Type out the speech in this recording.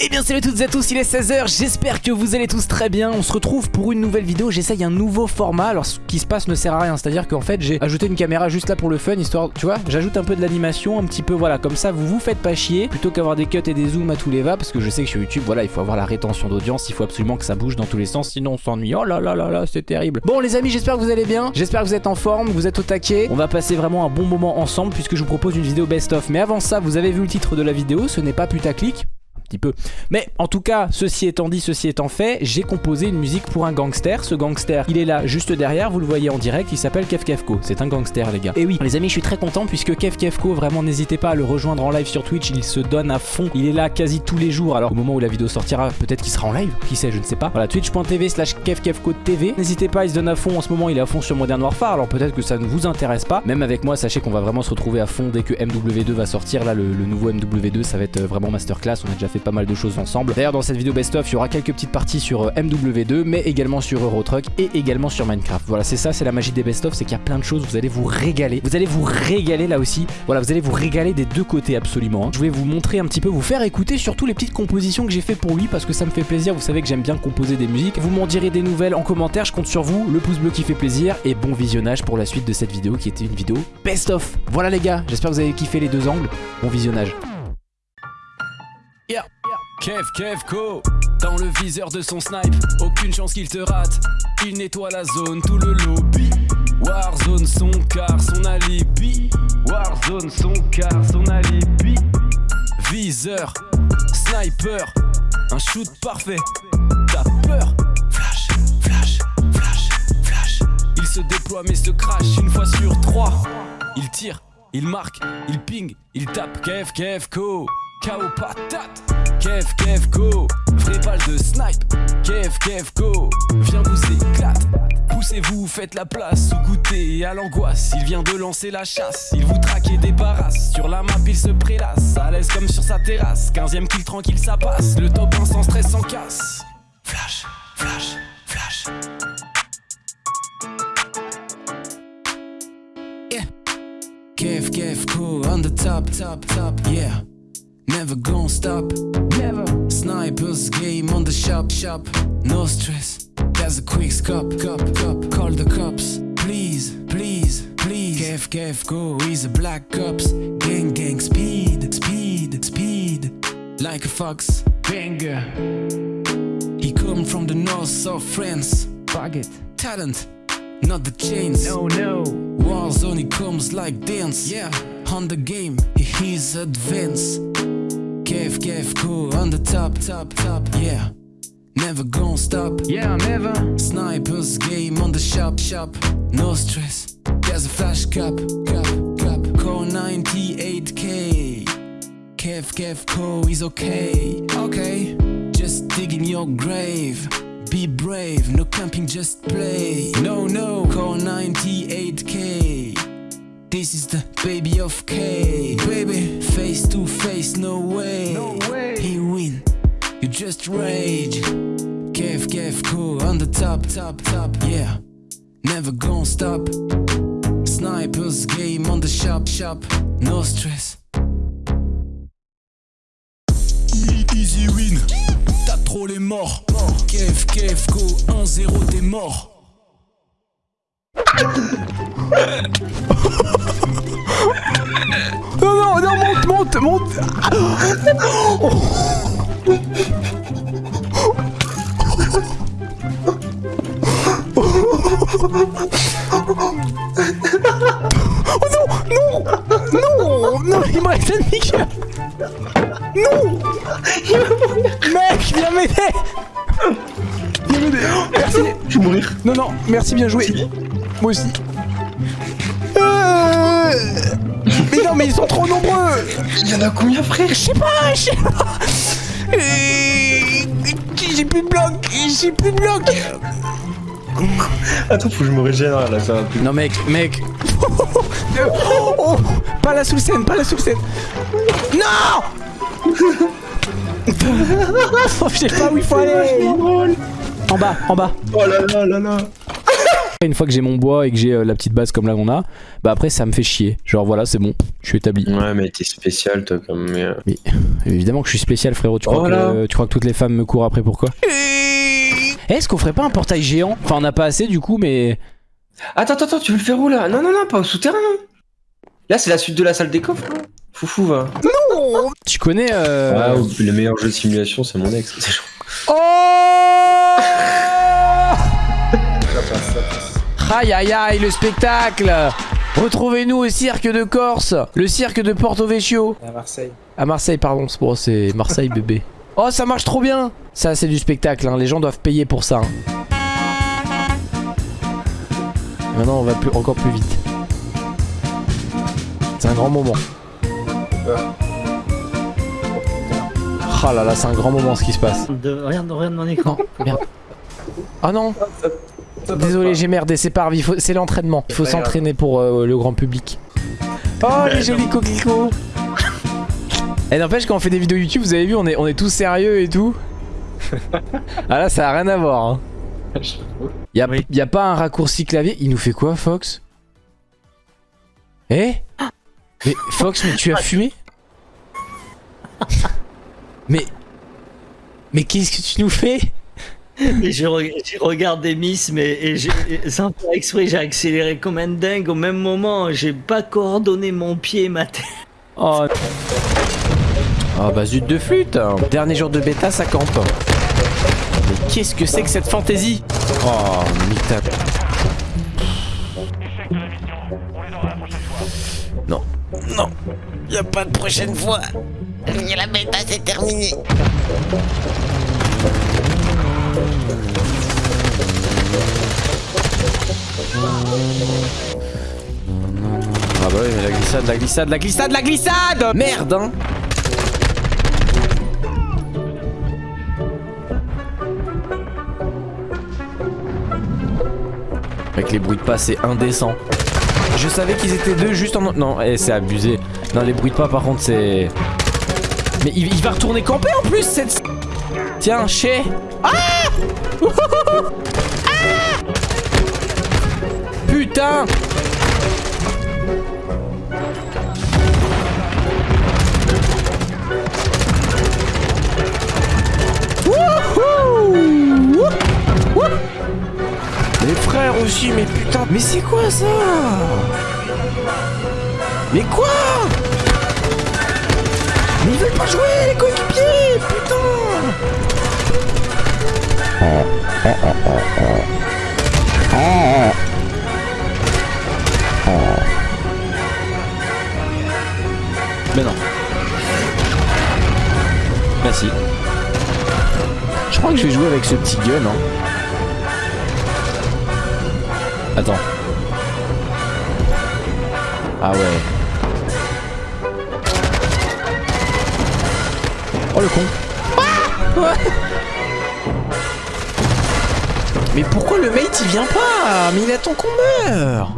Eh bien salut à toutes et à tous, il est 16h, j'espère que vous allez tous très bien. On se retrouve pour une nouvelle vidéo, j'essaye un nouveau format. Alors ce qui se passe ne sert à rien, c'est à dire qu'en fait j'ai ajouté une caméra juste là pour le fun Histoire, tu vois, j'ajoute un peu de l'animation, un petit peu voilà Comme ça vous vous faites pas chier, plutôt qu'avoir des cuts et des zooms à tous les va Parce que je sais que sur YouTube, voilà, il faut avoir la rétention d'audience Il faut absolument que ça bouge dans tous les sens, sinon on s'ennuie. Oh là là là là, c'est terrible. Bon les amis, j'espère que vous allez bien, j'espère que vous êtes en forme, vous êtes au taquet. On va passer vraiment un bon moment ensemble puisque je vous propose une vidéo best-of. Mais avant ça, vous avez vu le titre de la vidéo, ce n'est pas putaclic petit peu. Mais en tout cas, ceci étant dit, ceci étant fait, j'ai composé une musique pour un gangster. Ce gangster, il est là juste derrière, vous le voyez en direct, il s'appelle Kev Kevko. C'est un gangster les gars. Et oui, les amis, je suis très content puisque Kev Kevko, vraiment n'hésitez pas à le rejoindre en live sur Twitch, il se donne à fond. Il est là quasi tous les jours. Alors au moment où la vidéo sortira, peut-être qu'il sera en live, qui sait, je ne sais pas. Voilà, twitch.tv slash TV. N'hésitez pas, il se donne à fond en ce moment, il est à fond sur Modern Warfare. Alors peut-être que ça ne vous intéresse pas. Même avec moi, sachez qu'on va vraiment se retrouver à fond dès que MW2 va sortir. Là, le, le nouveau MW2, ça va être vraiment masterclass. On a déjà fait pas mal de choses ensemble. D'ailleurs dans cette vidéo best-of il y aura quelques petites parties sur euh, MW2 mais également sur Eurotruck et également sur Minecraft. Voilà c'est ça c'est la magie des best-of c'est qu'il y a plein de choses vous allez vous régaler. Vous allez vous régaler là aussi. Voilà vous allez vous régaler des deux côtés absolument. Hein. Je vais vous montrer un petit peu vous faire écouter surtout les petites compositions que j'ai fait pour lui parce que ça me fait plaisir. Vous savez que j'aime bien composer des musiques. Vous m'en direz des nouvelles en commentaire je compte sur vous. Le pouce bleu qui fait plaisir et bon visionnage pour la suite de cette vidéo qui était une vidéo best-of. Voilà les gars j'espère que vous avez kiffé les deux angles. Bon visionnage. Yeah. Kev Kevko Dans le viseur de son snipe Aucune chance qu'il te rate. Il nettoie la zone, tout le lobby. Warzone son car, son alibi. Warzone son car, son alibi. Viseur, sniper Un shoot parfait. T'as peur? Flash, flash, flash, flash. Il se déploie mais se crash une fois sur trois. Il tire, il marque, il ping, il tape. Kev Kevko KO patate Kev Kev Go. Vraie balle de snipe. Kev Kev Go. Viens vous éclate Poussez-vous, faites la place Ou goûtez à l'angoisse. Il vient de lancer la chasse. Il vous traque et débarrasse Sur la map il se prélasse. À l'aise comme sur sa terrasse. 15ème kill tranquille ça passe. Le top 1 sans stress sans casse. Flash, flash, flash. Yeah. Kev Kev Go. On the top, top, top, yeah Never gonna stop, never. Snipers game on the shop, shop. No stress, there's a quick scope, cop, cop. Call the cops, please, please, please. Kev, Kev, go, he's a black cops. Gang, gang, speed, speed, speed. Like a fox, banger. He come from the north of France. Bucket, talent, not the chains. No, no. Warzone, he comes like dance. Yeah. On the game, he's advanced. Kev, Kev, cool on the top, top, top, yeah. Never gonna stop, yeah, never. Snipers game on the shop, shop. No stress, there's a flash cap, cap, cap. Core 98k. Kev, Kev, Co is okay, okay. Just dig in your grave. Be brave, no camping, just play. No, no, core 98k. This is the baby of K Baby, face to face, no way. No way. He win, you just rage. Kev, Kev, cool, on the top, top, top, yeah. Never gonna stop. Snipers game on the shop, shop. No stress. Easy win. T'as trop les morts. Kev, Kev, go 1-0 t'es mort Oh non, non, non, non, il me reste un Mickey. Non. Mec, viens m'aider. Viens m'aider. Merci. Je vais mourir. Non, non, merci, bien joué. Moi aussi. Euh, mais non, mais ils sont trop nombreux. Il y en a combien, frère Je sais pas, je sais pas. J'ai plus de bloc J'ai plus de bloc. Attends, faut que je me régénère là, ça va plus. Non, mec, mec. Oh, Pas la sous scène, pas la sous scène. Non Je sais pas où il faut aller. En bas, en bas. Oh là là là là Une fois que j'ai mon bois et que j'ai euh, la petite base comme là qu'on a, bah après ça me fait chier. Genre voilà, c'est bon, je suis établi. Ouais, mais t'es spécial, toi, comme. mais, euh, Évidemment que je suis spécial, frérot. Tu crois, Oh que, là. tu crois que toutes les femmes me courent après pourquoi Est-ce qu'on ferait pas un portail géant? Enfin, on n'a pas assez du coup, mais. Attends, attends, attends, tu veux le faire où là? Non, non, non, pas au souterrain. Là, c'est la suite de la salle des coffres. là. Foufou, va. Tu connais. Euh... Ah, le meilleur jeu de simulation, c'est mon ex. Oh Aïe aïe aïe, le spectacle Retrouvez-nous au cirque de Corse, le cirque de Porto Vecchio. À Marseille. À Marseille, pardon, c'est bon, c'est Marseille bébé. Oh, ça marche trop bien Ça, c'est du spectacle, hein. les gens doivent payer pour ça. hein. Maintenant, on va plus, encore plus vite. C'est un grand moment. Oh là là, c'est un grand moment ce qui se passe. De... Regarde, regarde mon écran. Merde. Oh non Désolé, j'ai merdé, c'est pas grave, c'est l'entraînement. Il faut s'entraîner pour euh, le grand public. Oh, les jolis coquelicots Et n'empêche, quand on fait des vidéos YouTube, vous avez vu, on est, on est tous sérieux et tout. ah là, ça a rien à voir. Hein. Y'a Oui. y a pas un raccourci clavier. Il nous fait quoi, Fox? Eh? Mais Fox, mais tu as fumé? Mais... Mais qu'est-ce que tu nous fais? Et je, re- je regarde des miss, mais et j'ai- et sans faire exprès, j'ai accéléré comme un dingue. Au même moment, j'ai pas coordonné mon pied et ma tête. Oh. Oh bah zut de flûte Dernier jour de bêta, ça campe. Mais qu'est-ce que c'est que cette fantaisie? Oh, Non, non, y a pas de prochaine fois. La bêta, c'est terminé. Ah bah oui, mais la glissade, la glissade, la glissade, la glissade Merde hein Avec les bruits de pas, c'est indécent. Je savais qu'ils étaient deux juste en... Non, eh, c'est abusé. Non, les bruits de pas, par contre, c'est... Mais il, il va retourner camper en plus, cette... Tiens, chez... Ah Ah Putain Les frères aussi, mais putain, mais c'est quoi ça? Mais quoi? Mais ils veulent pas jouer les coéquipiers, putain Mais non. Si. Je crois que je vais jouer avec ce petit gun. Hein. Attends. Ah ouais. Oh le con. Ah. Mais pourquoi le mate il vient pas Mais il attend qu'on meurt